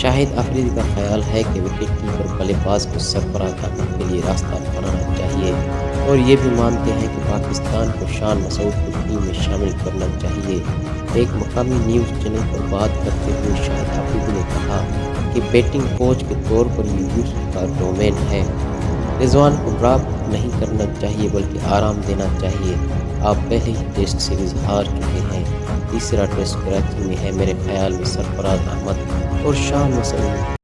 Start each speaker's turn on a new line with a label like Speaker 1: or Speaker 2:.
Speaker 1: शाहिद अफरीदी का ख्याल है कि विकेट कीपर बल्लेबाज को सरफराज करने के लिए रास्ता बनाना चाहिए और ये भी मानते हैं कि पाकिस्तान को शान मसूद को टीम में शामिल करना चाहिए। एक मकामी न्यूज़ चैनल पर बात करते हुए शाहिद अफरीदी ने कहा कि बैटिंग कोच के तौर पर ये का डोमेन है। रिजवान को ड्रॉप नहीं करना चाहिए, बल्कि आराम देना चाहिए। आप पहले ही टेस्ट सीरीज़ हार चुके हैं। तीसरा टेस्ट कराची में है मेरे ख्याल में सरफराज अहमद। और शाह मसूद